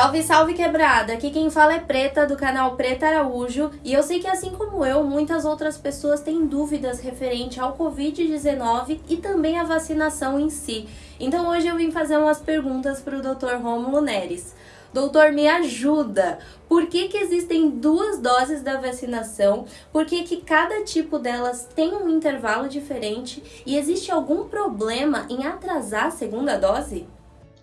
Salve, salve quebrada! Aqui quem fala é Preta do canal Preta Araújo e eu sei que assim como eu, muitas outras pessoas têm dúvidas referente ao Covid-19 e também a vacinação em si. Então hoje eu vim fazer umas perguntas para o Dr. Romulo Neres. Doutor, me ajuda. Por que, que existem duas doses da vacinação? Por que, que cada tipo delas tem um intervalo diferente? E existe algum problema em atrasar a segunda dose?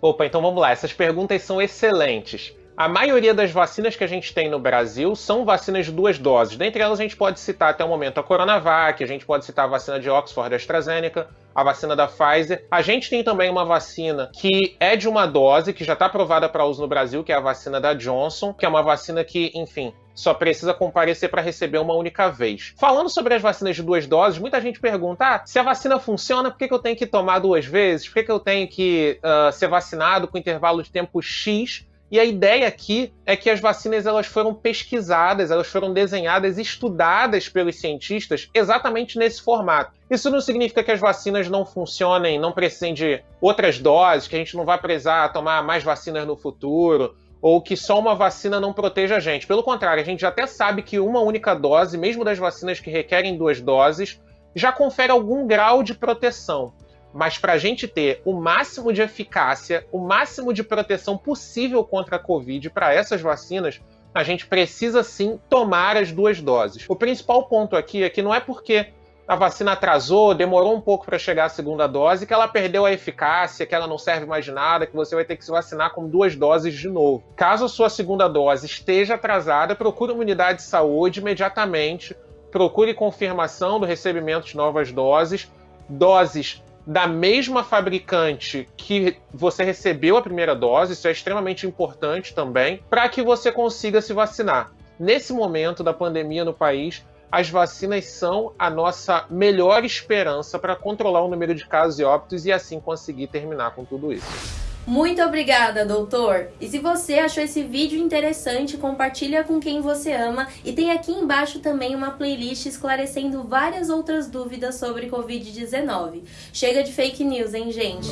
Opa, então vamos lá. Essas perguntas são excelentes. A maioria das vacinas que a gente tem no Brasil são vacinas de duas doses. Dentre elas, a gente pode citar até o momento a Coronavac, a gente pode citar a vacina de Oxford, AstraZeneca, a vacina da Pfizer. A gente tem também uma vacina que é de uma dose, que já está aprovada para uso no Brasil, que é a vacina da Johnson, que é uma vacina que, enfim, só precisa comparecer para receber uma única vez. Falando sobre as vacinas de duas doses, muita gente pergunta: ah, se a vacina funciona, por que, eu tenho que tomar duas vezes? Por que, eu tenho que uh, ser vacinado com intervalo de tempo X e a ideia aqui é que as vacinas elas foram pesquisadas, elas foram desenhadas, estudadas pelos cientistas exatamente nesse formato. Isso não significa que as vacinas não funcionem, não precisem de outras doses, que a gente não vai precisar tomar mais vacinas no futuro, ou que só uma vacina não proteja a gente. Pelo contrário, a gente até sabe que uma única dose, mesmo das vacinas que requerem duas doses, já confere algum grau de proteção. Mas para a gente ter o máximo de eficácia, o máximo de proteção possível contra a Covid para essas vacinas, a gente precisa sim tomar as duas doses. O principal ponto aqui é que não é porque a vacina atrasou, demorou um pouco para chegar a segunda dose, que ela perdeu a eficácia, que ela não serve mais de nada, que você vai ter que se vacinar com duas doses de novo. Caso a sua segunda dose esteja atrasada, procure uma unidade de saúde imediatamente, procure confirmação do recebimento de novas doses, doses da mesma fabricante que você recebeu a primeira dose, isso é extremamente importante também, para que você consiga se vacinar. Nesse momento da pandemia no país, as vacinas são a nossa melhor esperança para controlar o número de casos e óbitos e assim conseguir terminar com tudo isso. Muito obrigada, doutor! E se você achou esse vídeo interessante, compartilha com quem você ama e tem aqui embaixo também uma playlist esclarecendo várias outras dúvidas sobre Covid-19. Chega de fake news, hein, gente?